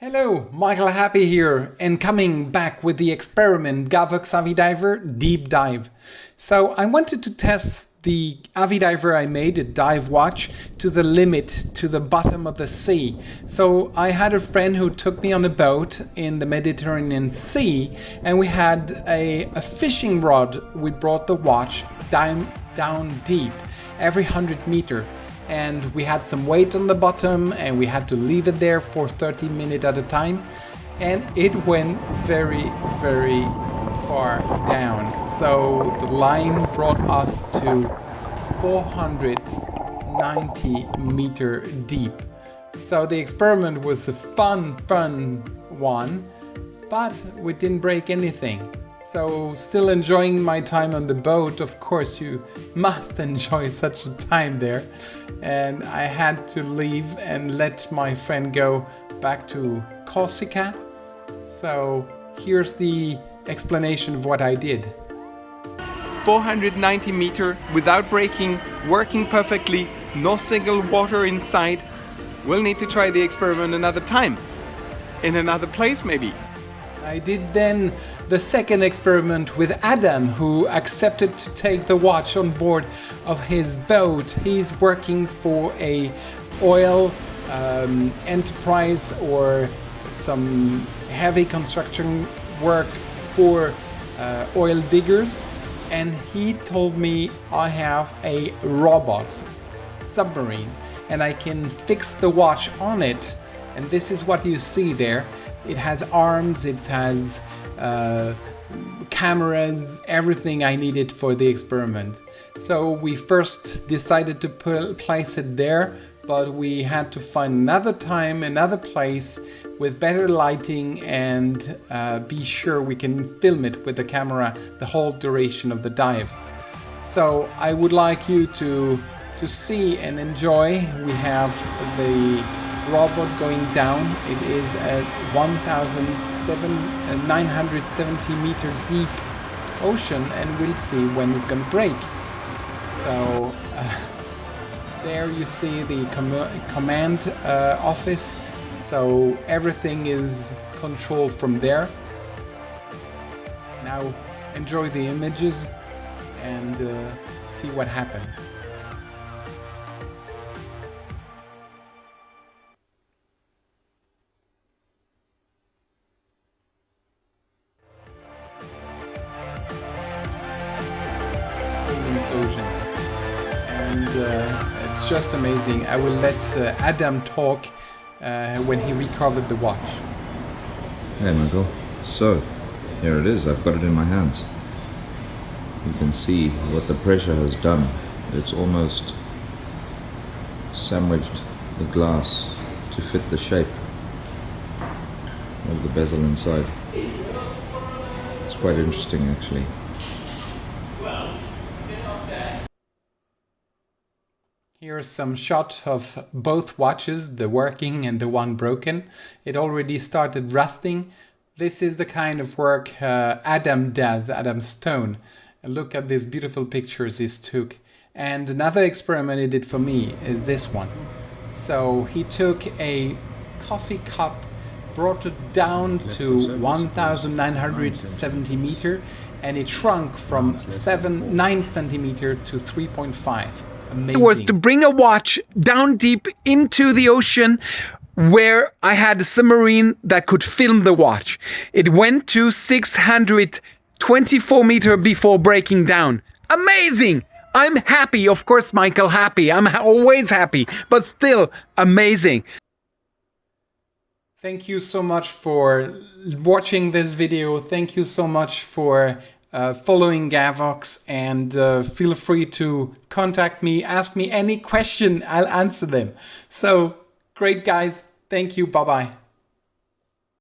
Hello, Michael Happé here and coming back with the experiment Gavox Avidiver Deep Dive. So I wanted to test the Avidiver I made, a dive watch, to the limit, to the bottom of the sea. So I had a friend who took me on a boat in the Mediterranean Sea and we had a, a fishing rod. We brought the watch down, down deep, every 100 meter and we had some weight on the bottom and we had to leave it there for 30 minutes at a time. And it went very very far down. So the line brought us to 490 meter deep. So the experiment was a fun fun one but we didn't break anything so still enjoying my time on the boat, of course you must enjoy such a time there. And I had to leave and let my friend go back to Corsica. So here's the explanation of what I did. 490 meter without braking, working perfectly, no single water inside. We'll need to try the experiment another time. In another place maybe. I did then the second experiment with Adam who accepted to take the watch on board of his boat. He's working for a oil um, enterprise or some heavy construction work for uh, oil diggers and he told me I have a robot submarine and I can fix the watch on it and this is what you see there it has arms, it has uh, cameras, everything I needed for the experiment. So we first decided to place it there, but we had to find another time, another place with better lighting and uh, be sure we can film it with the camera the whole duration of the dive. So I would like you to to see and enjoy. We have the robot going down. It is at 1,970 uh, meter deep ocean and we'll see when it's to break. So uh, there you see the com command uh, office. So everything is controlled from there. Now enjoy the images and uh, see what happens. And uh, it's just amazing. I will let uh, Adam talk uh, when he recovered the watch. Hey Michael, so here it is, I've got it in my hands. You can see what the pressure has done. It's almost sandwiched the glass to fit the shape of the bezel inside. It's quite interesting actually. Here's some shot of both watches, the working and the one broken. It already started rusting. This is the kind of work uh, Adam does, Adam Stone. Look at these beautiful pictures he took. And another experiment he did for me is this one. So he took a coffee cup, brought it down to 1970 meter and it shrunk from 7, 9 centimeter to 3.5. Amazing. was to bring a watch down deep into the ocean where I had a submarine that could film the watch. It went to 624 meter before breaking down. Amazing! I'm happy, of course, Michael, happy. I'm always happy, but still amazing. Thank you so much for watching this video. Thank you so much for uh, following Gavox and uh, feel free to contact me, ask me any question, I'll answer them. So great guys, thank you, bye bye.